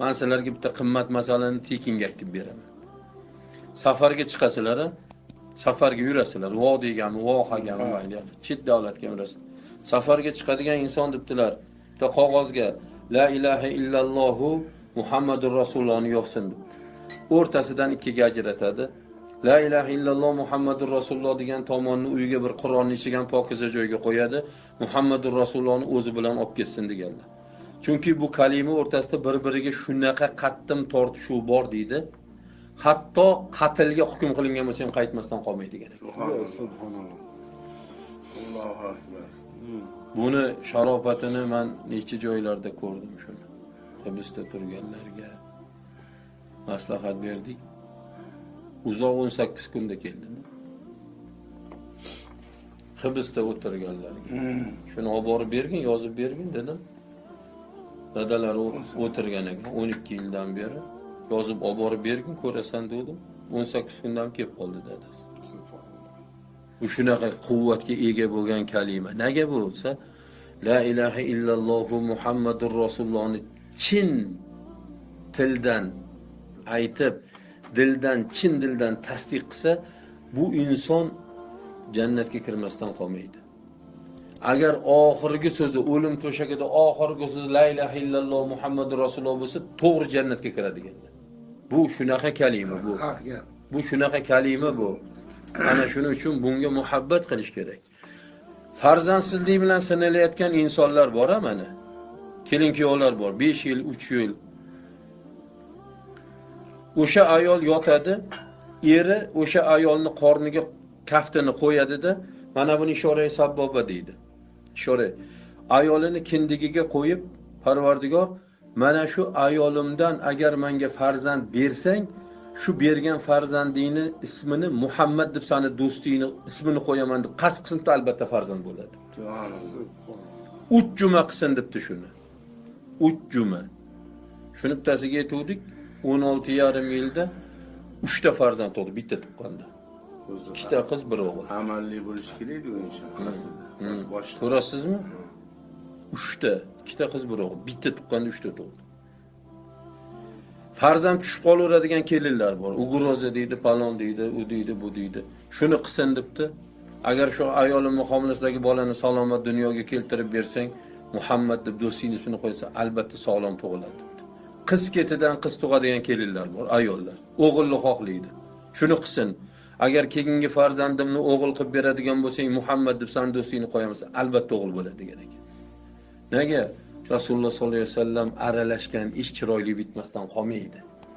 man sizlarga bitta qimmat masalani tekinga aytib beraman. Safarga chiqasizlar safarga yurasizlar. Vodiygan vohagan mayli chet davlatga yurasiz. Safarga chiqadigan inson debdilar. Bitta qog'ozga la ilaha illallohu muhammadur rasulullohni yozsin debdi o'rtasidan ikkiga ajratadi. La ilaha illalloh muhammadur rasululloh degan tomonni uyiga bir qur'onni ichigan pokiza joyga qo'yadi. Muhammadur rasulullohni o'zi bilan olib ketsin deganlar chunki bu kalima o'rtasida bir biriga shunaqa qattim tortishuv bor deydi. Hatto qatlga hukm qilingan bo'lsa ham qaytmasdan qolmaydi degan Allohu akbar. buni sharofatini man necha joylarda ko'rdim shuni. Hibsda turganlarga maslahat berdik. Uzoq 18 kunda keldi hibsda o'tirganlarga. Shuni olib borib bergin yozib bergin dedim dadalari o'tirgan ekan 12 yildan beri yozib olib borib bergin ko'rasan dedim. 18 kundan kelib qoldi dadasi. Bu shunaqa quvvatga ega bo'lgan kalima. Nega bo'lsa la ilaha illallohu muhammadur rasulullohni chin tildan aytib dildan chin dildan tasdiq qilsa bu inson jannatga kirmasdan qolmaydi. Agar oxirgi so'zi o'lim to'shagida oxirgi so'zi la ilaha illalloh muhammadur rasululloh bo'lsa to'g'ri jannatga kiradi deganlar bu shunaqa kalima bu. Bu shunaqa kalima bu. Ana shuning uchun bunga muhabbat qilish kerak. Farzandsizlik bilan sinalayotgan insonlar bor a mana. Kelin kuyovlar bor 5 yil 3 yil. O'sha ayol yotadi eri o'sha ayolni qorniga kaftini qo'yadida mana buni ishora sabboba deydi ishora ayolini kindigiga qo'yib parvardigor mana shu ayolimdan agar menga farzand bersang shu bergan farzandingni ismini muhammad deb sani do'stingni ismini qo'yaman deb qasd qilsinda albatta farzand bo'ladi. Uch juma qilsin debdi shuni. Uch juma. Shuni bittasiga aytuvdik o'n olti yarim yilda uchta farzand tug'di bitta tuqqanda ikkita qiz bir o'g'il. Amalli bo'lishi kerak bu inson. Hmm. Boshqa. ko'rasizmi? Uchta ikkita qiz bir o'g'il. Bitta tuqqanda uchta tug'di farzand tushib qolaveradigan kelinlar bor. Ugroza deydi palon deydi u deydi bu deydi. Shuni qilsin debdi. Agar shu ayolimni homilasidagi bolani salomat dunyoga keltirib bersang muhammad deb do'stingni ismini qo'ysa albatta sog'lom tug'iladi qiz ketidan qiz tug'adigan kelinlar bor ayollar. O'g'ilni xohlaydi. Shuni qilsin agar keyingi farzandimni o'g'il qilib beradigan bo'lsang muhammad deb sani do'stingni qo'yamiz. Albatta o'g'il bo'ladi degan ekan. Nega? Rasululloh sollallohu alayhi vasallam aralashgan ish chiroyli bitmasdan qolmaydi.